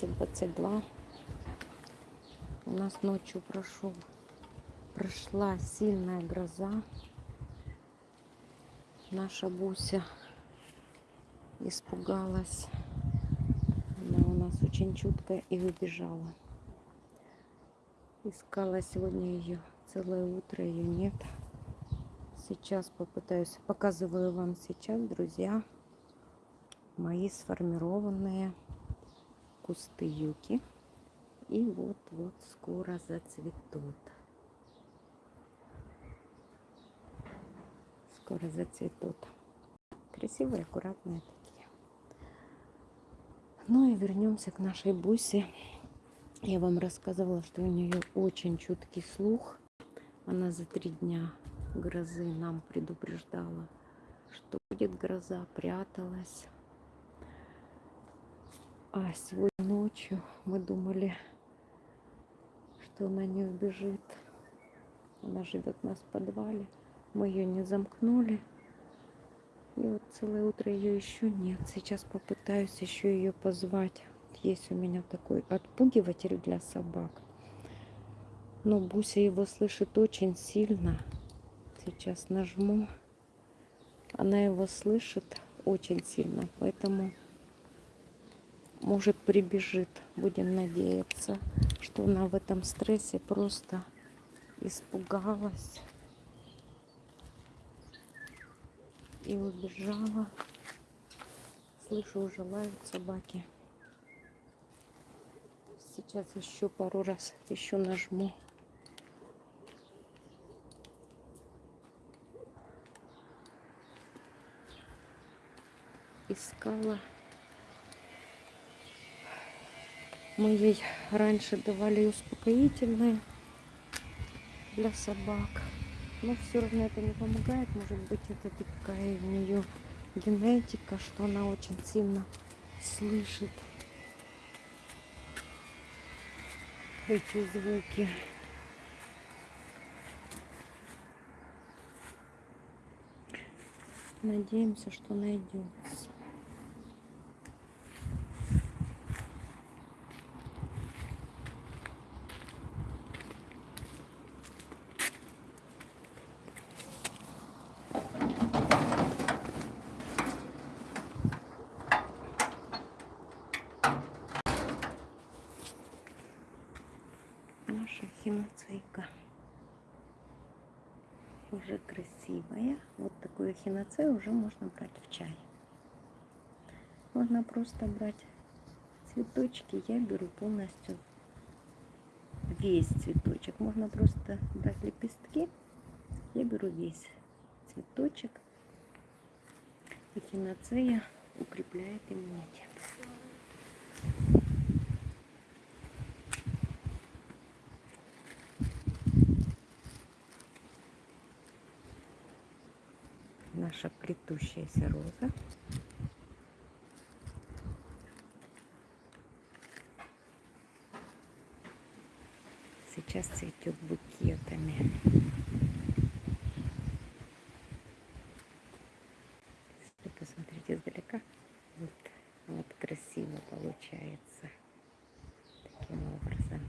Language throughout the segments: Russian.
20-22. У нас ночью прошел, прошла сильная гроза. Наша Буся испугалась. Она у нас очень чуткая и выбежала. Искала сегодня ее целое утро, ее нет. Сейчас попытаюсь, показываю вам сейчас, друзья, мои сформированные кусты юки. И вот-вот скоро зацветут. Скоро зацветут. Красивые, аккуратные такие. Ну и вернемся к нашей Бусе. Я вам рассказывала, что у нее очень чуткий слух. Она за три дня грозы нам предупреждала, что будет гроза, пряталась. А сегодня ночью мы думали, что она не убежит. Она живет у нас в подвале. Мы ее не замкнули. И вот целое утро ее еще нет. Сейчас попытаюсь еще ее позвать. Есть у меня такой отпугиватель для собак. Но Буся его слышит очень сильно. Сейчас нажму. Она его слышит очень сильно, поэтому может прибежит. Будем надеяться, что она в этом стрессе просто испугалась и убежала. Слышу, уже лают собаки. Сейчас еще пару раз еще нажму. Искала Мы ей раньше давали успокоительное для собак. Но все равно это не помогает. Может быть, это такая у нее генетика, что она очень сильно слышит эти звуки. Надеемся, что найдется. Наша хиноцейка. Уже красивая. Вот такую хиноцею уже можно брать в чай. Можно просто брать цветочки. Я беру полностью весь цветочек. Можно просто брать лепестки. Я беру весь цветочек. И хиноцея укрепляет иммунитет. Наша плетущаяся роза. Сейчас цветет букетами. Если посмотрите издалека, вот, вот красиво получается таким образом.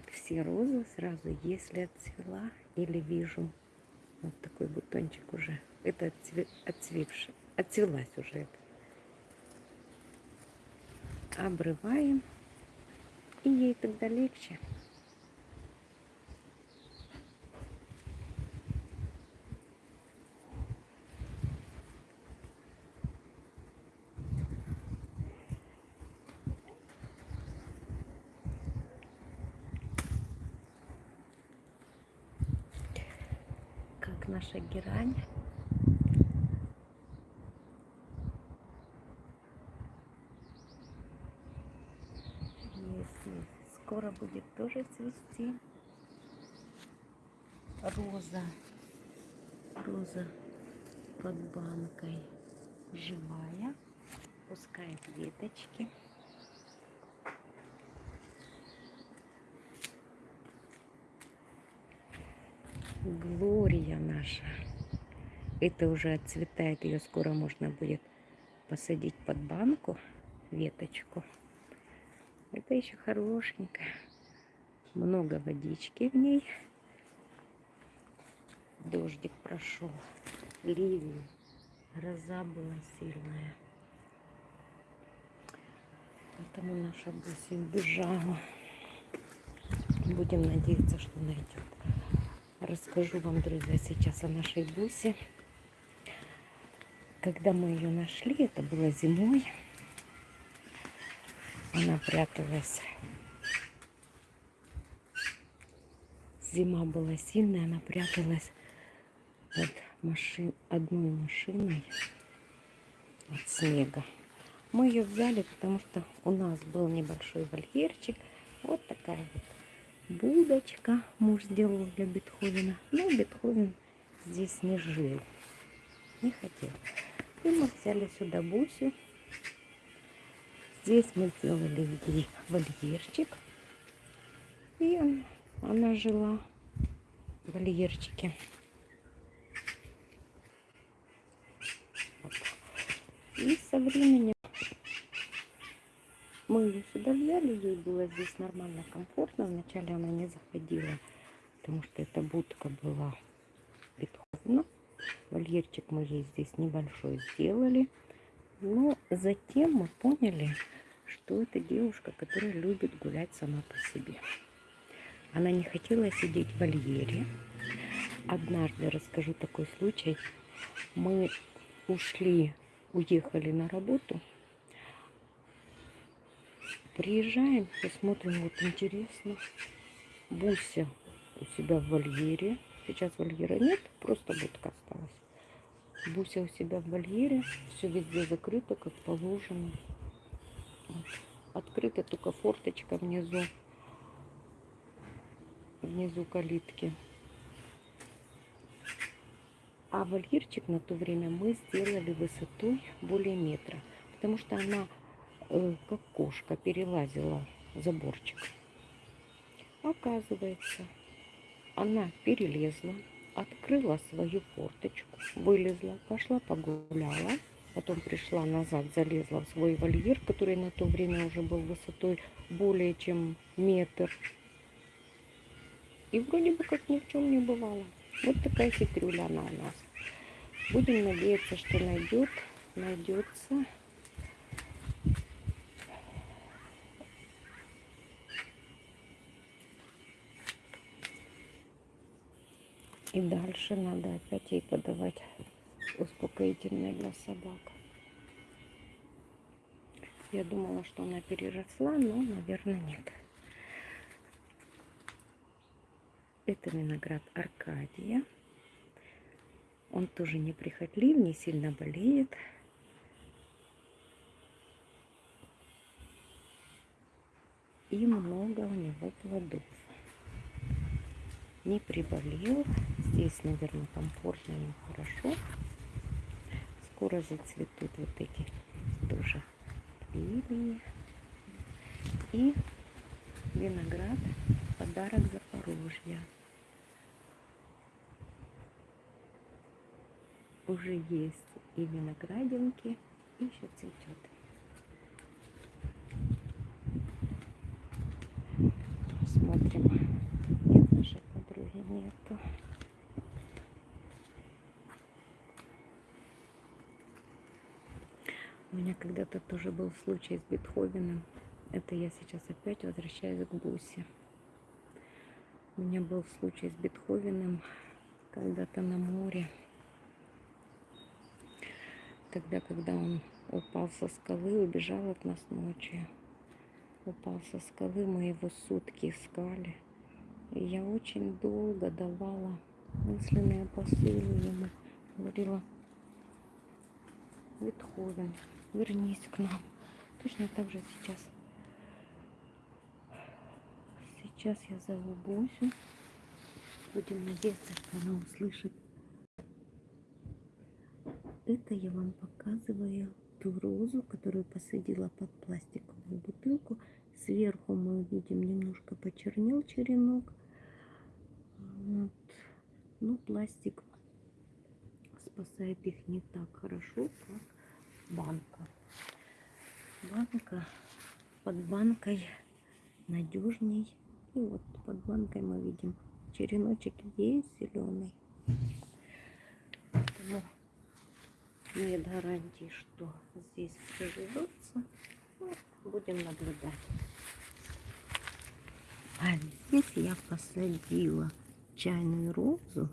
Как все розы сразу, если отцвела или вижу вот такой бутончик уже. Это отцве, отцвевший, отцвелась уже. Обрываем, и ей тогда легче. Наша герань. Если скоро будет тоже цвести роза. Роза под банкой живая, пускает веточки. Глория наша. Это уже отцветает, ее скоро можно будет посадить под банку веточку. Это еще хорошенькая. Много водички в ней. Дождик прошел. Ливень. Гроза была сильная. Поэтому наша Буся убежала. Будем надеяться, что найдет. Расскажу вам, друзья, сейчас о нашей Бусе. Когда мы ее нашли, это было зимой. Она пряталась. Зима была сильная, она пряталась под машин, одной машиной от снега. Мы ее взяли, потому что у нас был небольшой вольерчик. Вот такая вот будочка муж сделал для Бетховена. Но Бетховен здесь не жил, не хотел. И мы взяли сюда Бусю. Здесь мы сделали ей вольерчик. И она жила в вольерчике. И со временем мы ее сюда взяли, ей было здесь нормально, комфортно. Вначале она не заходила, потому что эта будка была бетховна. Вольерчик мы ей здесь небольшой сделали. Но затем мы поняли, что это девушка, которая любит гулять сама по себе. Она не хотела сидеть в вольере. Однажды расскажу такой случай. Мы ушли, уехали на работу. Приезжаем и смотрим, вот интересно. Буся у себя в вольере. Сейчас вольера нет, просто будка осталась. Буся у себя в вольере, все везде закрыто, как положено. Открыта только форточка внизу, внизу калитки. А вольерчик на то время мы сделали высотой более метра, потому что она как кошка перелазила заборчик. Оказывается, она перелезла, открыла свою форточку, вылезла, пошла погуляла, потом пришла назад, залезла в свой вольер, который на то время уже был высотой более чем метр. И вроде бы как ни в чем не бывало. Вот такая хитрюля она у нас. Будем надеяться, что найдет, найдется. И дальше надо опять ей подавать успокоительное для собак. Я думала, что она переросла, но, наверное, нет. Это виноград Аркадия. Он тоже неприхотлив, не сильно болеет. И много у него плодов. Не приболел. Здесь, наверное, комфортно и хорошо. Скоро зацветут вот эти тоже лилии. И виноград подарок Запорожья. Уже есть и виноградинки, и еще цветет. Смотрим. Нет нашей подруги нету. У меня тоже был случай с Бетховеном. Это я сейчас опять возвращаюсь к Бусе. У меня был случай с Бетховеном когда-то на море. Тогда, когда он упал со скалы, убежал от нас ночью. Упал со скалы, мы его сутки искали. И я очень долго давала мысленные посылы ему. Говорила, Бетховен, вернись к нам. Точно так же сейчас Сейчас я зову Босю. Будем надеяться, что она услышит. Это я вам показываю ту розу, которую посадила под пластиковую бутылку. Сверху мы видим немножко почернел черенок. Вот. Ну, пластик спасает их не так хорошо, как банка. роза под банкой надежней. И вот под банкой мы видим череночек есть зеленый. Поэтому нет гарантии, что здесь приживется. Ну, будем наблюдать. А здесь я посадила чайную розу,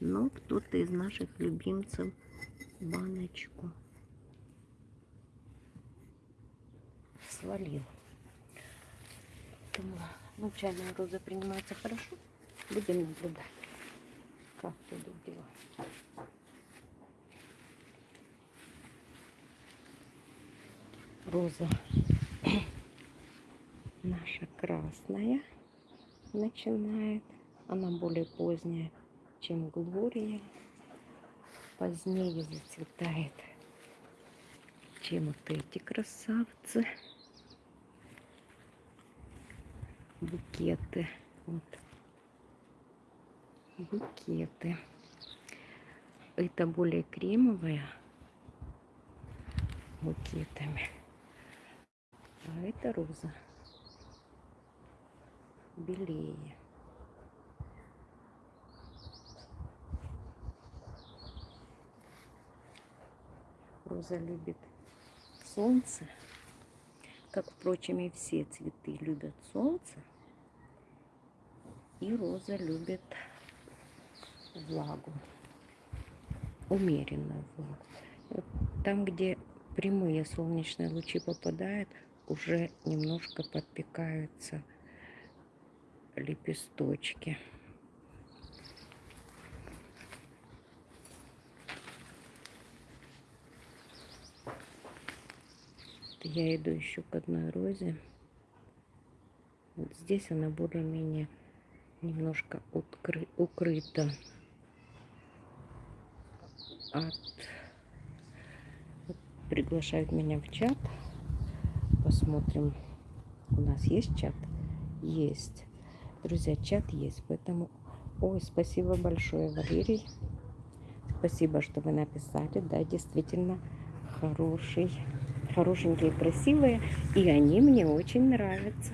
но кто-то из наших любимцев баночку свалил. Поэтому, ну, чайная роза принимается хорошо. Будем наблюдать, как идут дела. Роза наша красная начинает. Она более поздняя, чем Глория. Позднее зацветает, чем вот эти красавцы. Букеты. Вот. Букеты. Это более кремовая букетами. А это роза белее. Роза любит солнце, как, впрочем, и все цветы любят солнце. И роза любит влагу, умеренную влагу. Там, где прямые солнечные лучи попадают, уже немножко подпекаются лепесточки. Я иду еще к одной розе. Вот здесь она более-менее немножко укры, укрыта от... Приглашают меня в чат. Посмотрим. У нас есть чат? Есть. Друзья, чат есть, поэтому... Ой, спасибо большое, Валерий. Спасибо, что вы написали. Да, действительно, хороший, хорошенькие, красивые. И они мне очень нравятся.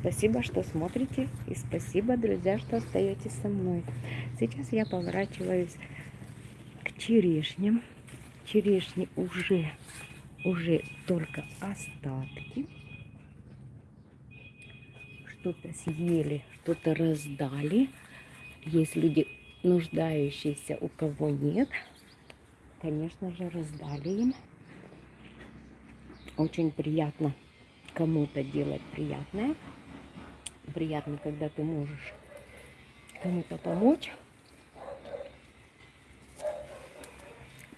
Спасибо, что смотрите. И спасибо, друзья, что остаетесь со мной. Сейчас я поворачиваюсь к черешням. Черешни уже, уже только остатки что-то съели, что-то раздали. Есть люди нуждающиеся, у кого нет. Конечно же, раздали им. Очень приятно кому-то делать приятное. Приятно, когда ты можешь кому-то помочь.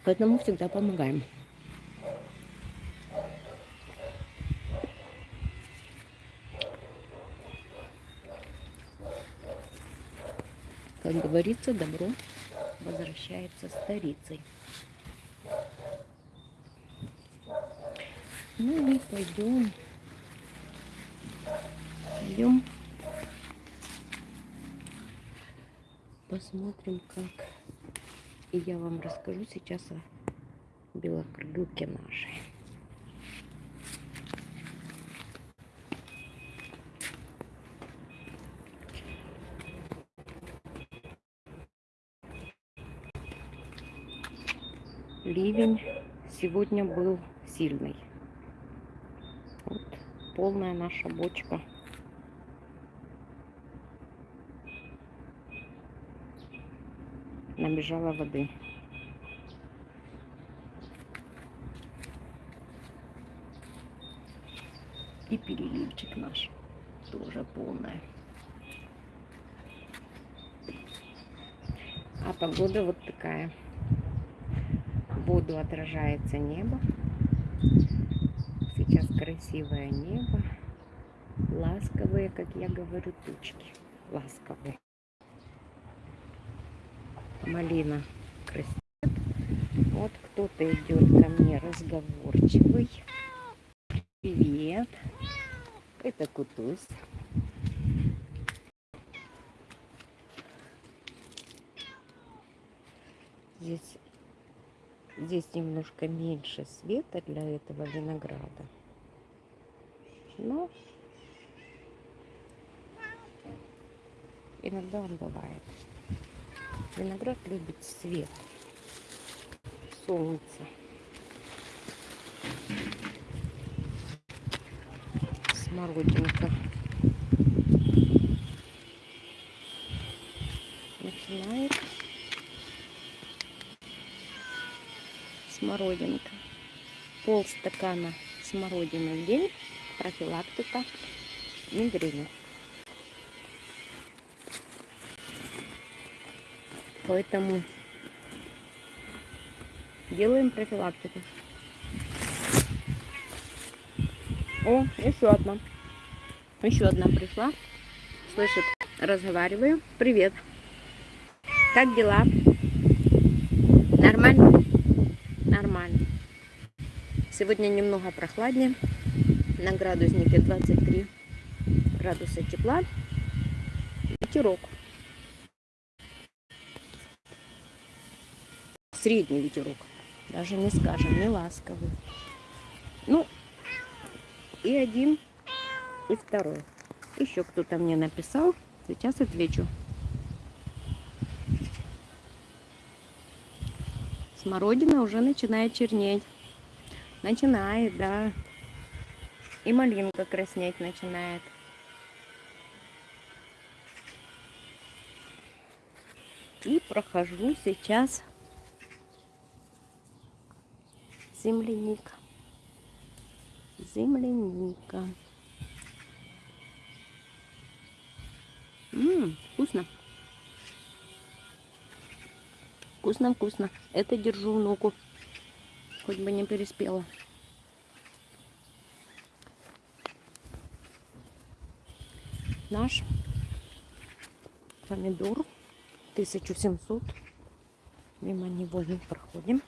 Поэтому всегда помогаем. Как говорится, добро возвращается старицей. Ну и пойдем. Пойдем. Посмотрим, как. И я вам расскажу сейчас о белокрылке нашей. ливень сегодня был сильный. Вот полная наша бочка. Набежала воды. И переливчик наш тоже полная. А погода вот такая воду отражается небо. Сейчас красивое небо. Ласковые, как я говорю, тучки. Ласковые. Малина красит. Вот кто-то идет ко мне разговорчивый. Привет. Это Кутусь. Здесь Здесь немножко меньше света для этого винограда. Но иногда он бывает. Виноград любит свет, солнце. Смородинка. Начинает смородинка. Пол стакана смородины в день. Профилактика мигрени. Поэтому делаем профилактику. О, еще одна. Еще одна пришла. Слышит, разговариваю. Привет. Как дела? Нормально? Нормально. Сегодня немного прохладнее. На градуснике 23 градуса тепла. Ветерок. Средний ветерок. Даже не скажем, не ласковый. Ну, и один, и второй. Еще кто-то мне написал. Сейчас отвечу. Смородина уже начинает чернеть. Начинает, да. И малинка краснеть начинает. И прохожу сейчас земляника. Земляника. Ммм, вкусно. Вкусно-вкусно. Это держу внуку. Хоть бы не переспела. Наш помидор 1700. Мимо него не проходим.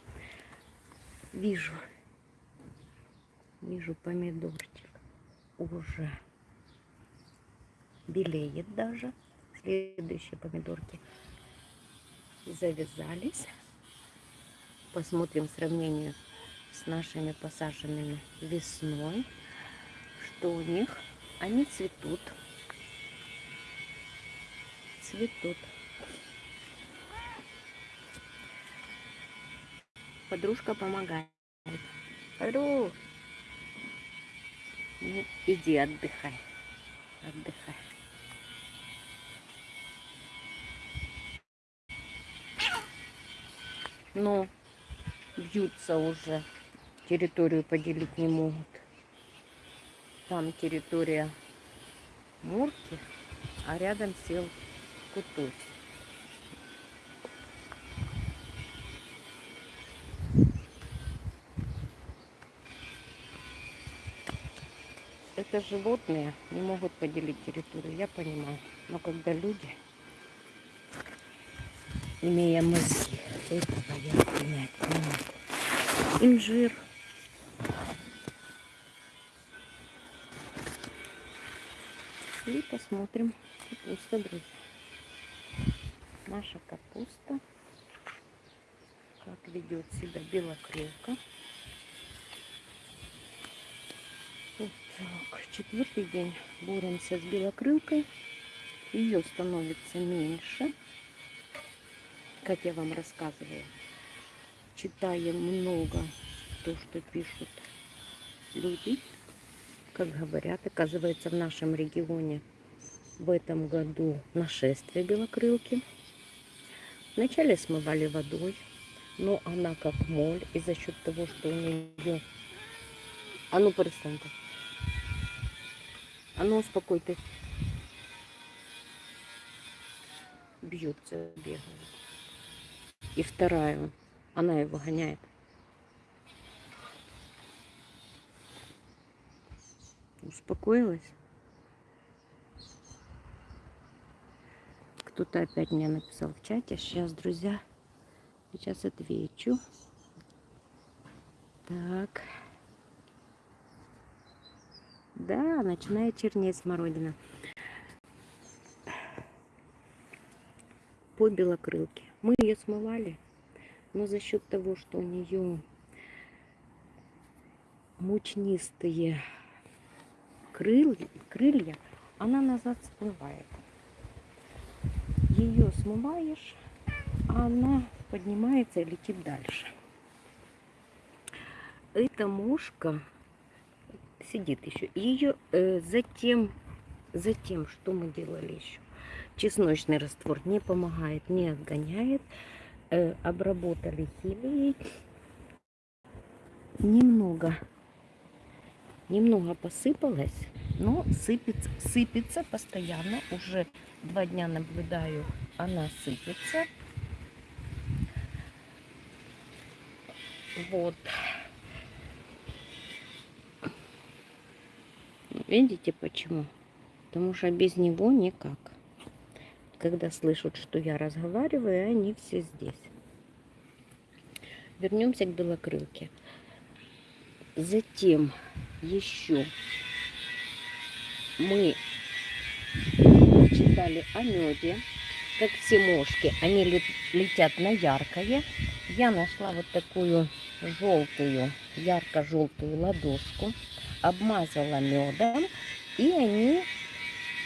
Вижу. Вижу помидорчик. Уже белеет даже. Следующие помидорки завязались. Посмотрим сравнение с нашими посаженными весной. Что у них? Они цветут. Цветут. Подружка помогает. Ру. Ну, иди отдыхай. Отдыхай. Но бьются уже. Территорию поделить не могут. Там территория Мурки, а рядом сел Кутусь. Это животные не могут поделить территорию, я понимаю. Но когда люди, имея мозги, этого я принять не. Инжир. И посмотрим капуста, друзья. Наша капуста. Как ведет себя белокрылка. Так, четвертый день боремся с белокрылкой. Ее становится меньше. Как я вам рассказывала. Читаем много то, что пишут люди. Как говорят, оказывается, в нашем регионе в этом году нашествие белокрылки. Вначале смывали водой, но она как моль. И за счет того, что у нее... А ну, перестань а ну успокойте. Бьется, бегает. И вторая, она его гоняет. Успокоилась? Кто-то опять мне написал в чате. Сейчас, друзья, сейчас отвечу. Так. Да, начинает чернеть смородина. По белокрылке. Мы ее смывали, но за счет того, что у нее мучнистые крыль, крылья, она назад всплывает. Ее смываешь, а она поднимается и летит дальше. Эта мушка сидит еще. Ее э, затем, затем, что мы делали еще? Чесночный раствор не помогает, не отгоняет. Э, обработали хилией. Немного, немного посыпалось, но сыпется, сыпется постоянно. Уже два дня наблюдаю, она сыпется. Вот. Видите почему? Потому что без него никак. Когда слышат, что я разговариваю, они все здесь. Вернемся к белокрылке. Затем еще мы читали о меде. Как все мошки, они летят на яркое. Я нашла вот такую желтую, ярко-желтую ладошку обмазала медом, и они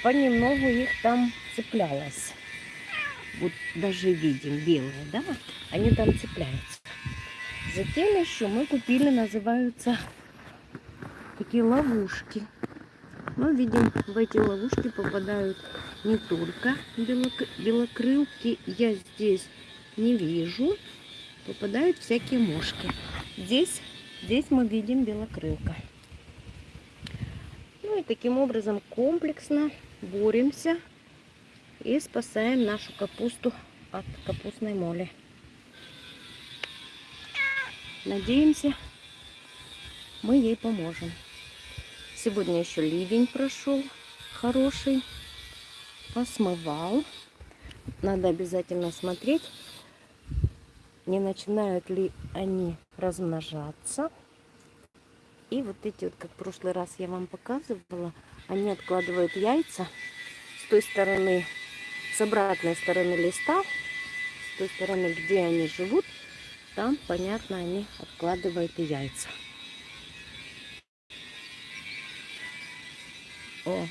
понемногу их там цеплялось. Вот даже видим белые, да? Они там цепляются. Затем еще мы купили, называются такие ловушки. Мы видим, в эти ловушки попадают не только белокрылки. Я здесь не вижу. Попадают всякие мошки. Здесь, здесь мы видим белокрылка. Ну и таким образом комплексно боремся и спасаем нашу капусту от капустной моли. Надеемся, мы ей поможем. Сегодня еще ливень прошел хороший, посмывал. Надо обязательно смотреть, не начинают ли они размножаться. И вот эти вот, как в прошлый раз я вам показывала, они откладывают яйца с той стороны, с обратной стороны листа, с той стороны, где они живут, там, понятно, они откладывают и яйца. О,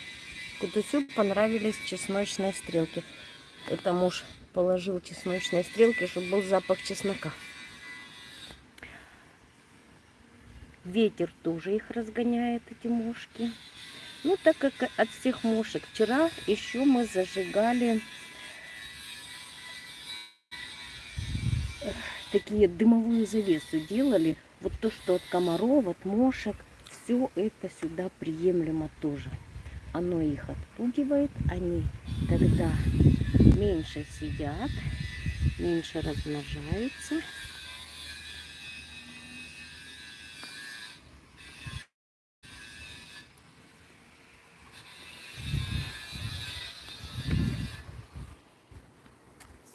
Кутусю понравились чесночные стрелки. Это муж положил чесночные стрелки, чтобы был запах чеснока. Ветер тоже их разгоняет, эти мушки. Ну, так как от всех мушек. Вчера еще мы зажигали такие дымовую завесу делали. Вот то, что от комаров, от мошек, все это сюда приемлемо тоже. Оно их отпугивает, они тогда меньше сидят, меньше размножаются.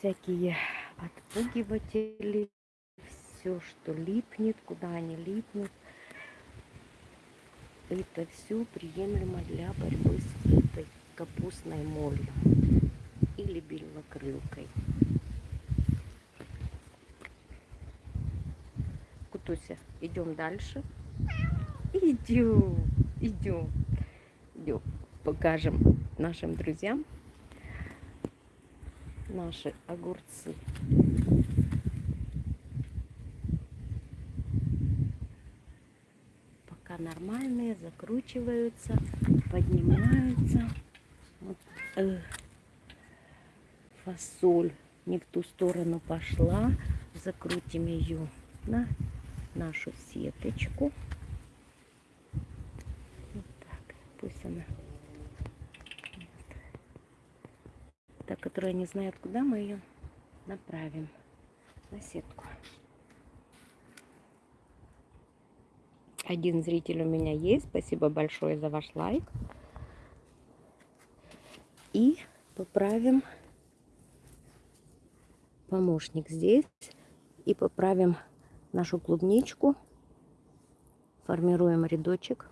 Всякие отпугиватели, все, что липнет, куда они липнут. Это все приемлемо для борьбы с этой капустной молью или белокрылкой. Кутуся, идем дальше. Идем, идем, идем. Покажем нашим друзьям наши огурцы. Пока нормальные, закручиваются, поднимаются. Вот, э, фасоль не в ту сторону пошла. Закрутим ее на нашу сеточку. Вот так, пусть она которая не знает, куда мы ее направим на сетку. Один зритель у меня есть. Спасибо большое за ваш лайк. И поправим помощник здесь. И поправим нашу клубничку. Формируем рядочек.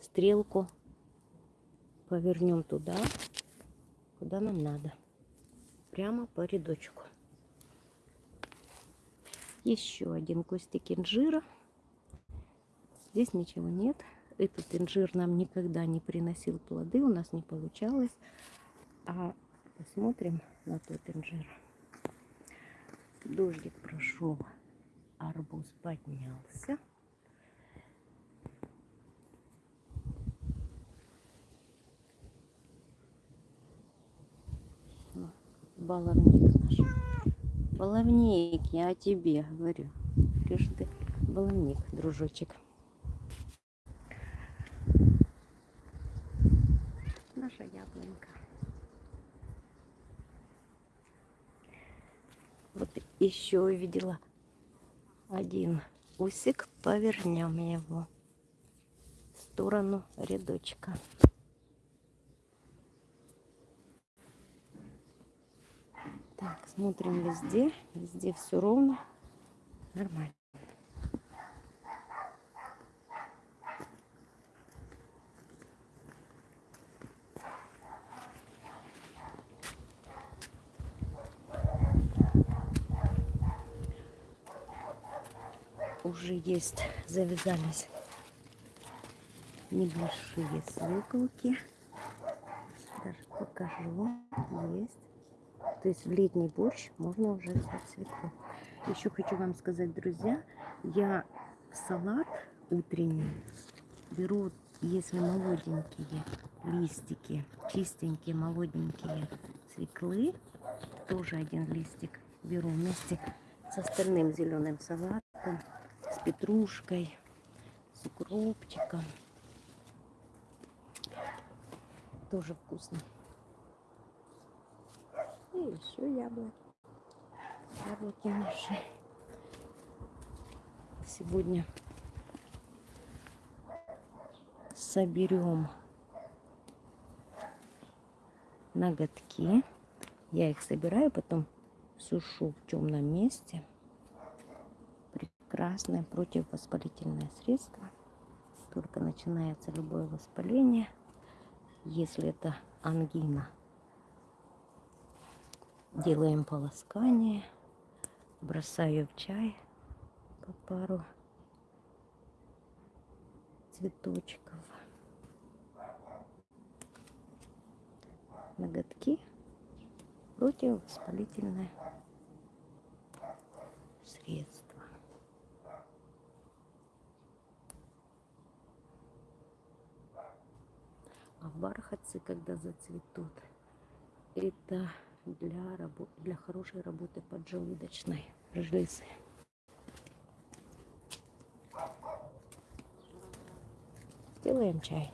Стрелку повернем туда куда нам надо. Прямо по рядочку. Еще один кустик инжира. Здесь ничего нет. этот инжир нам никогда не приносил плоды, у нас не получалось. А посмотрим на тот инжир. Дождик прошел, арбуз поднялся. Баловник наш. Баловник, я о тебе говорю. Какой ты баловник, дружочек. Наша яблонька. Вот еще увидела один усик. Повернем его в сторону рядочка. Так, смотрим везде. Везде все ровно. Нормально. Уже есть, завязались небольшие свеколки. Даже покажу. Есть. То есть в летний борщ можно уже взять свеклу. Еще хочу вам сказать, друзья, я салат утренний беру, если молоденькие листики, чистенькие, молоденькие свеклы, тоже один листик беру вместе с остальным зеленым салатом, с петрушкой, с укропчиком. Тоже вкусно. Еще яблоки. Яблоки наши. Сегодня соберем ноготки. Я их собираю, потом сушу в темном месте. Прекрасное противовоспалительное средство. Только начинается любое воспаление, если это ангина Делаем полоскание. Бросаю в чай по пару цветочков. Ноготки противовоспалительное средство. А бархатцы, когда зацветут, это для, работы, для хорошей работы поджелудочной железы. Сделаем чай.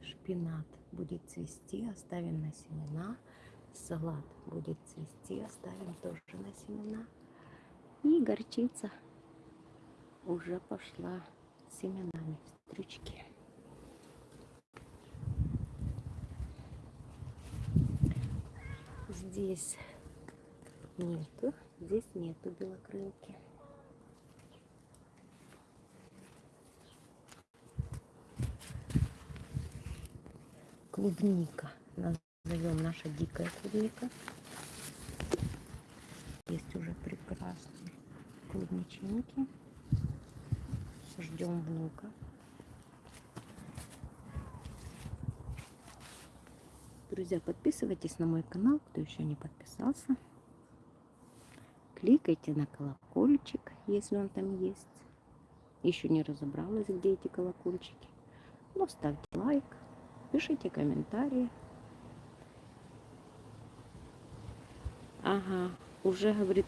Шпинат будет цвести, оставим на семена. Салат будет цвести, оставим тоже на семена. И горчица уже пошла семенами в стрючки. Здесь нету, здесь нету белокрылки. Клубника, назовем наша дикая клубника. Есть уже прекрасные клубничинки ждем внука. Друзья, подписывайтесь на мой канал, кто еще не подписался. Кликайте на колокольчик, если он там есть. Еще не разобралась, где эти колокольчики. Но ставьте лайк, пишите комментарии. Ага, уже говорит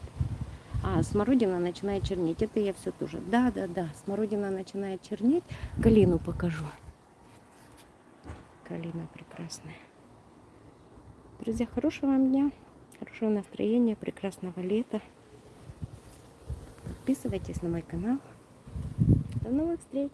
а, смородина начинает чернеть. Это я все тоже. Да, да, да. Смородина начинает чернеть. Калину покажу. Калина прекрасная. Друзья, хорошего вам дня. Хорошего настроения, прекрасного лета. Подписывайтесь на мой канал. До новых встреч!